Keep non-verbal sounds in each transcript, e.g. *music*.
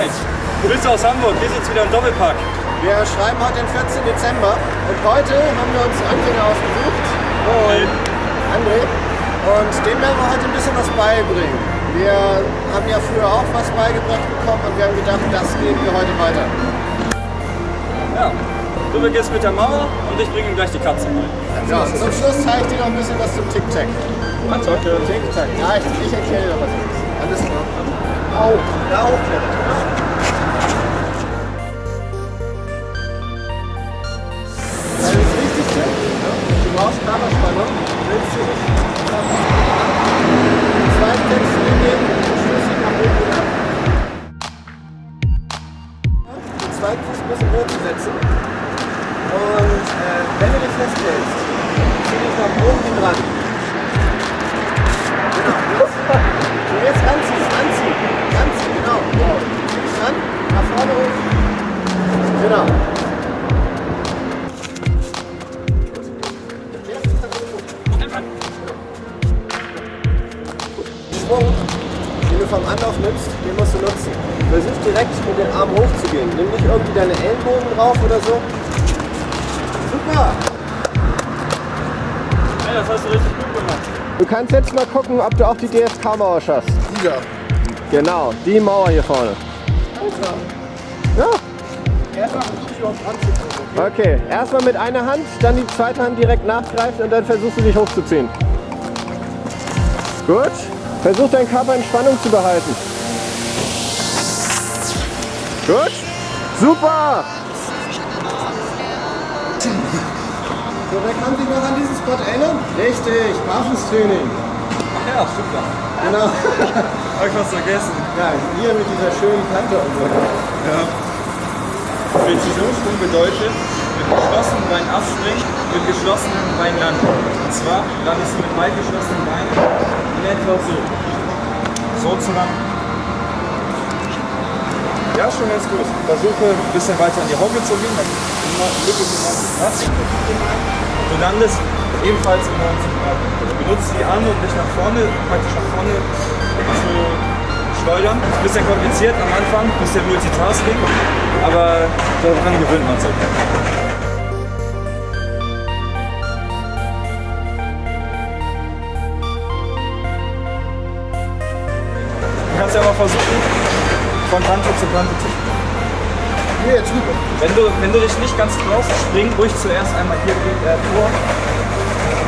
Alright. Grüße aus Hamburg, hier sitzt wieder ein Doppelpack. Wir schreiben heute den 14. Dezember und heute haben wir uns Anfänger ausgesucht. Und André. Und dem werden wir heute ein bisschen was beibringen. Wir haben ja früher auch was beigebracht bekommen und wir haben gedacht, das geben wir heute weiter. Ja. Du beginnst mit der Mauer und ich bringe ihm gleich die Katze rein. Ja, und zum Schluss zeige ich dir noch ein bisschen was zum Tic-Tac. Attacke. Tic-Tac. Ja, ich, ich erkläre dir was. Alles klar. Au, da hochklettern. So. Super! Hey, das hast du richtig gut gemacht. Du kannst jetzt mal gucken, ob du auch die DSK-Mauer schaffst. Ja. Genau, die Mauer hier vorne. Ja. Okay, erstmal mit einer Hand, dann die zweite Hand direkt nachgreifen und dann versuchst du dich hochzuziehen. Gut. Versuch deinen Körper in Spannung zu behalten. Gut. Super. So, wer kann sich noch an diesen Spot erinnern? Richtig, Barfußtraining. Ach ja, stimmt ja. Genau. *laughs* Hab ich was vergessen. Ja, hier mit dieser schönen Kante und so. Ja. Präzisionssprung bedeutet, mit geschlossenen Beinen abspringen, mit geschlossenen Beinen landen. Und zwar landest du mit weit geschlossenen Beinen in etwa so. So zu landen. Ja, schon ganz gut. Versuche ein bisschen weiter in die Hocke zu gehen, Du landest ebenfalls in 90 Grad. Du benutzt die Arme, um dich nach vorne, praktisch nach vorne zu schleudern. Ist ein bisschen kompliziert am Anfang, ein bisschen Multitasking, aber daran gewöhnt man sich. Du kannst ja mal versuchen, von Kante zu Kante zu. Hier jetzt rüber. Wenn du, wenn du dich nicht ganz traust, spring ruhig zuerst einmal hier äh, vor.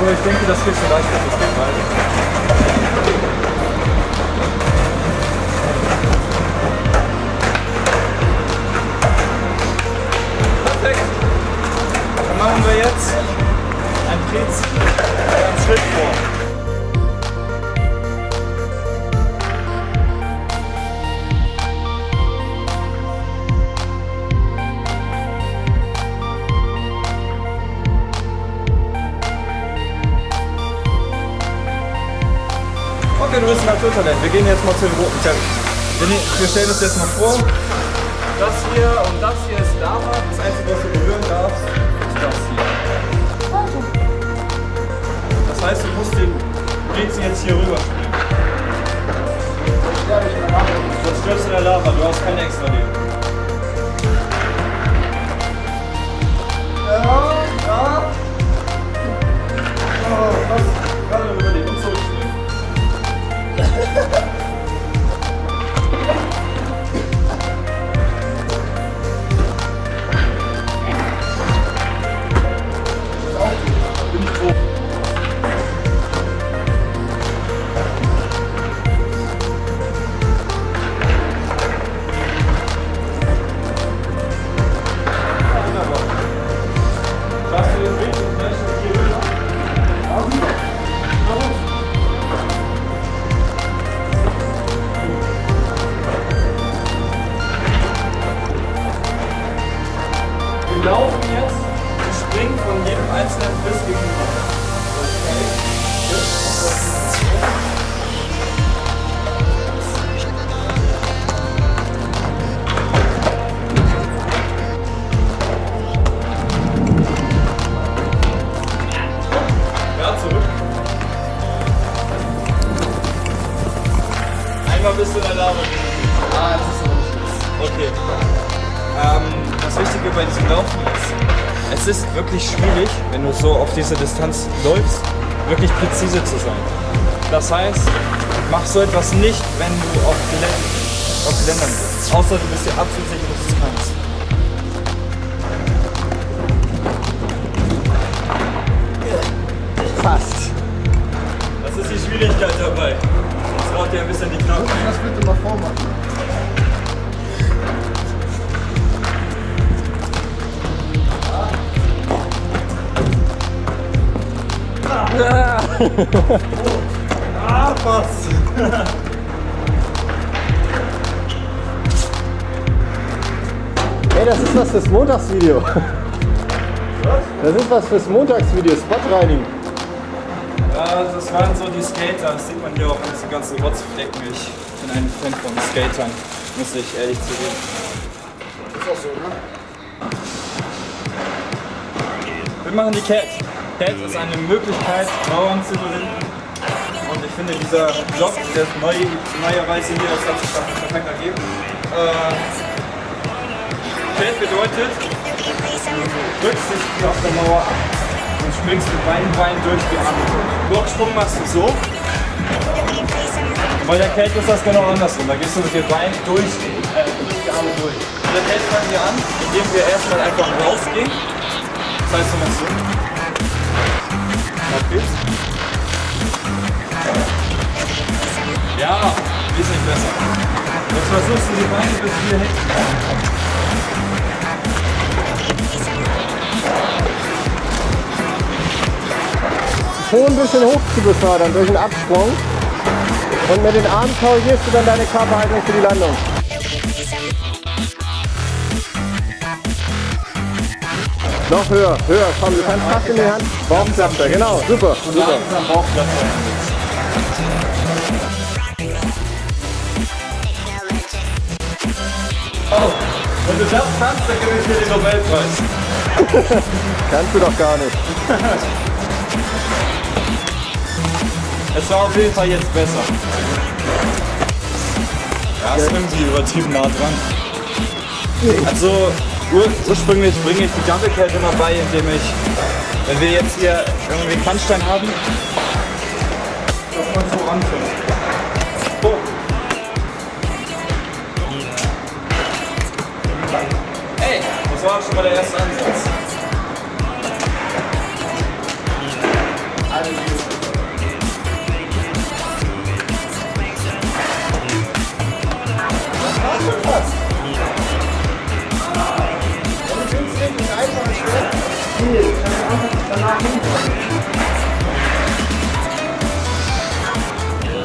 Aber ich denke, das kriegst du leichter. Das geht weiter. Perfekt. Dann machen wir jetzt ein Drehziel, einen Schritt vor. Du Naturtalent. Wir gehen jetzt mal zu dem roten Teppich. Wir, stellen uns jetzt mal vor, das hier und das hier ist Lava. Das Einzige, was du berühren darfst, ist das hier. Das heißt, du musst den Rätsel jetzt hier rüber springen. Sonst stirbst du in der Lava, du hast kein extra Leben. Ja, ja. Oh, was? Ha ha ha! Okay. Ähm, das Wichtige bei diesem Laufen ist, es ist wirklich schwierig, wenn du so auf diese Distanz läufst, wirklich präzise zu sein. Das heißt, mach so etwas nicht, wenn du auf, Gelän auf Geländern bist. Außer du bist dir absolut sicher, dass du es kannst. Ah, fast. *laughs* Ey, das ist was fürs Montagsvideo. Das ist was fürs Montagsvideo, Spotreinigen. Ja, das waren so die Skater. Das sieht man hier auch an diesen ganzen Rotzflecken. Ich bin ein Fan von Skatern, muss ich ehrlich zugeben. Ist auch so, ne? Wir machen die Cat. Cat ist eine Möglichkeit, Mauern zu überwinden. Und ich finde, dieser Block, der neu, neuerweise hier, das hat sich perfekt ergeben. Äh, Cat bedeutet, du drückst dich hier auf der Mauer ab und springst mit beiden Beinen durch die Arme. Blocksprung machst du so. Und bei der Kälte ist das genau andersrum. Da gehst du mit den Beinen durch, äh, durch die Arme durch. Bei der Kälte fangen wir an, indem wir erstmal einfach rausgehen. Das heißt, du machst so. Okay. Ja, wesentlich besser. Jetzt versuchst du die Beine bis hier hinten. Schon ein bisschen hoch zu befördern durch einen Absprung. Und mit den Armen korrigierst du dann deine Körperhaltung für die Landung. Noch höher, höher, komm, du kannst fast in die Hand. Bauchklappe, genau, super, super. Oh, wenn du das kannst, dann ich dir den Nobelpreis. *laughs* Kannst du doch gar nicht. *laughs* Es war auf jeden Fall jetzt besser. Ja, ist irgendwie übertrieben nah dran. Also ursprünglich bringe ich die Double Cat immer bei, indem ich, wenn wir jetzt hier irgendwie einen haben, dass man so anfängt. Oh. Ey, das war schon mal der erste Ansatz.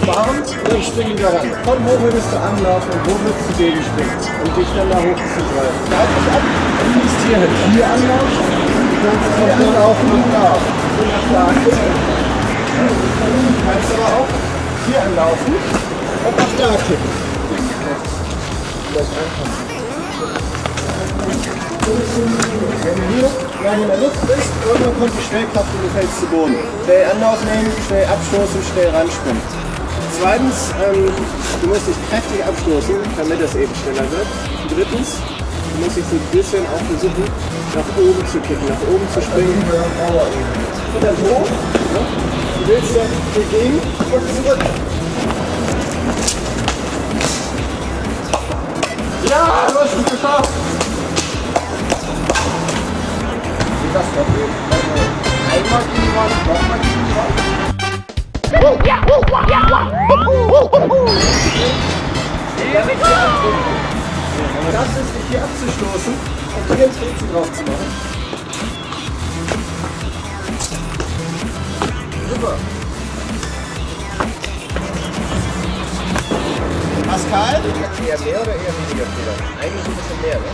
Warum? Dann springen wir ran. Von wo würdest du anlaufen und wo würdest du gegenspringen? Um dich dann da hochzugreifen. Greif dich ab und liegst hier hin. Hier anlaufen. Du kannst auch anlaufen und da. Du kannst aber auch hier anlaufen und nach da kippen. Vielleicht einfach. Wenn du in der Luft bist, irgendwann kommt die Schnellkraft und du fällst zu Boden. Schnell Anlauf nehmen, schnell abstoßen, schnell ranspringen. Zweitens, ähm, du musst dich kräftig abstoßen, damit es eben schneller wird. Drittens, du musst dich so ein bisschen auch versuchen, nach oben zu kicken, nach oben zu springen. Und dann hoch. Ne? Du willst dann hier gegen und zurück. Ja, du hast es geschafft! Hier abzustoßen und hier ins Rätsel drauf zu machen. Super. Pascal? Eher mehr oder eher weniger Fehler? Eigentlich ein bisschen mehr, ne?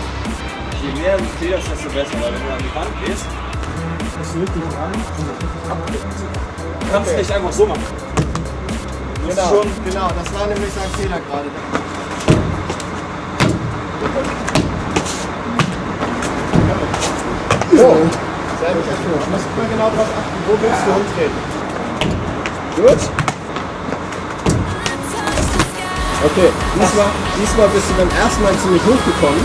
Je mehr du federst, desto besser, weil wenn du an die Wand gehst, musst du richtig ran und abdecken. Du kannst es Okay. nicht einfach so machen. Genau, schon genau, das war nämlich sein Fehler gerade. So, gut. Du musst immer genau darauf achten, wo willst du umtreten. Gut? Okay, diesmal, diesmal bist du beim ersten Mal ziemlich hochgekommen.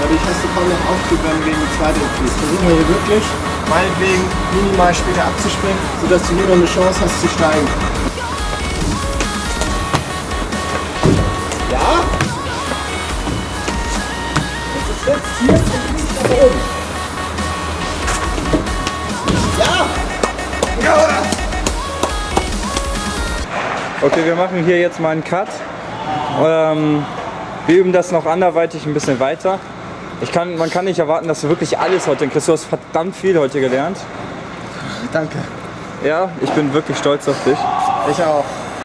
Dadurch hast du kaum noch Auftrieb, wenn du gegen die zweite fließt. Versuchen wir hier wirklich, meinetwegen minimal später abzuspringen, sodass du hier noch eine Chance hast zu steigen. Ja? Das ist jetzt hier und fliegt nach oben. Okay, wir machen hier jetzt mal einen Cut. Ähm, wir üben das noch anderweitig ein bisschen weiter. Ich kann, man kann nicht erwarten, dass du wirklich alles heute kriegst. Du hast verdammt viel heute gelernt. Danke. Ja, ich bin wirklich stolz auf dich. Ich auch.